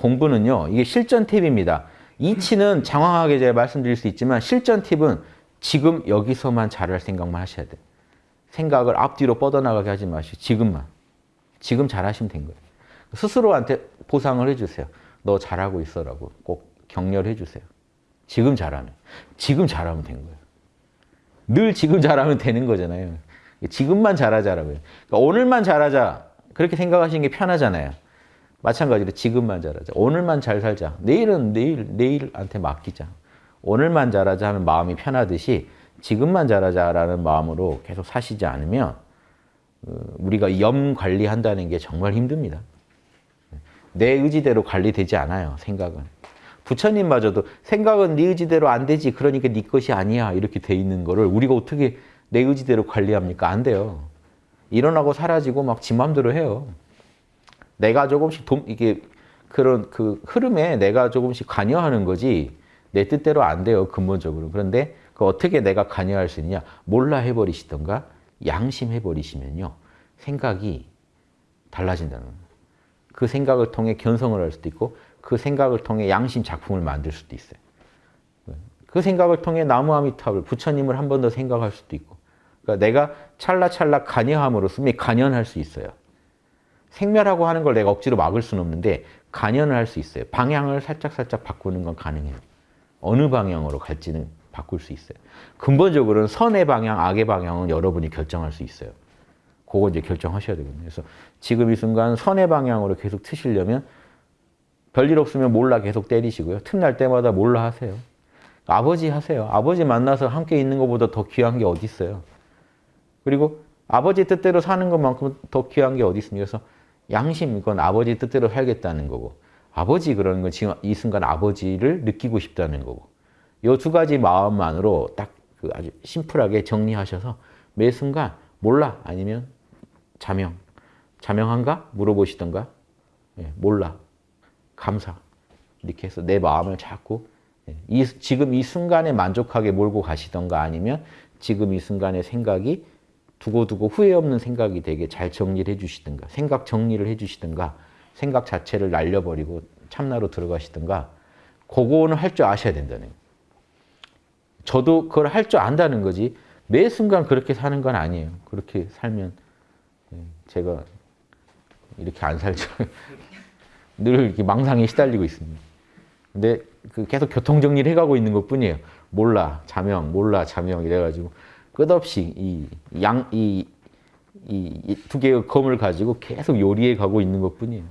공부는요. 이게 실전 팁입니다. 이치는 장황하게 제가 말씀드릴 수 있지만 실전 팁은 지금 여기서만 잘할 생각만 하셔야 돼요. 생각을 앞뒤로 뻗어나가게 하지 마시고 지금만. 지금 잘하시면 된 거예요. 스스로한테 보상을 해주세요. 너 잘하고 있어라고 꼭 격려를 해주세요. 지금 잘하면. 지금 잘하면 된 거예요. 늘 지금 잘하면 되는 거잖아요. 지금만 잘하자라고요. 그러니까 오늘만 잘하자. 그렇게 생각하시는 게 편하잖아요. 마찬가지로 지금만 잘하자. 오늘만 잘 살자. 내일은 내일, 내일한테 맡기자. 오늘만 잘하자 하는 마음이 편하듯이 지금만 잘하자라는 마음으로 계속 사시지 않으면 어, 우리가 염 관리한다는 게 정말 힘듭니다. 내 의지대로 관리되지 않아요. 생각은. 부처님마저도 생각은 네 의지대로 안 되지. 그러니까 네 것이 아니야. 이렇게 돼 있는 거를 우리가 어떻게 내 의지대로 관리합니까? 안 돼요. 일어나고 사라지고 막 지 맘대로 해요. 내가 조금씩 도, 이게 그런 그 흐름에 내가 조금씩 관여하는 거지 내 뜻대로 안 돼요. 근본적으로. 그런데 그 어떻게 내가 관여할 수 있느냐? 몰라 해버리시던가 양심 해 버리시면요. 생각이 달라진다는 거예요. 그 생각을 통해 견성을 할 수도 있고 그 생각을 통해 양심 작품을 만들 수도 있어요. 그 생각을 통해 나무 아미타불 부처님을 한 번 더 생각할 수도 있고 그러니까 내가 찰나찰나 관여함으로써 관연할 수 있어요. 생멸하고 하는 걸 내가 억지로 막을 수는 없는데 관연을 할 수 있어요. 방향을 살짝살짝 바꾸는 건 가능해요. 어느 방향으로 갈지는 바꿀 수 있어요. 근본적으로는 선의 방향, 악의 방향은 여러분이 결정할 수 있어요. 그거 이제 결정하셔야 되거든요. 그래서 지금 이 순간 선의 방향으로 계속 트시려면 별일 없으면 몰라 계속 때리시고요. 틈날 때마다 몰라 하세요. 아버지 하세요. 아버지 만나서 함께 있는 것보다 더 귀한 게 어디 있어요. 그리고 아버지 뜻대로 사는 것만큼 더 귀한 게 어디 있습니까? 그래서 양심 이건 아버지 뜻대로 살겠다는 거고 아버지 그러는 건 지금 이 순간 아버지를 느끼고 싶다는 거고 이 두 가지 마음만으로 딱 그 아주 심플하게 정리하셔서 매 순간 몰라? 아니면 자명 자명한가? 물어보시던가? 예, 몰라. 감사. 이렇게 해서 내 마음을 자꾸 예, 이, 지금 이 순간에 만족하게 몰고 가시던가 아니면 지금 이 순간의 생각이 두고두고 후회 없는 생각이 되게 잘 정리를 해주시든가 생각 정리를 해주시든가 생각 자체를 날려버리고 참나로 들어가시든가 그거는 할 줄 아셔야 된다는 거예요. 저도 그걸 할 줄 안다는 거지 매 순간 그렇게 사는 건 아니에요. 그렇게 살면 예, 제가 이렇게 안 살죠. 늘 이렇게 망상에 시달리고 있습니다. 근데 그 계속 교통 정리를 해가고 있는 것 뿐이에요. 몰라, 자명, 몰라, 자명 이래가지고 끝없이 이 양, 이, 이 두 개의 검을 가지고 계속 요리해 가고 있는 것 뿐이에요.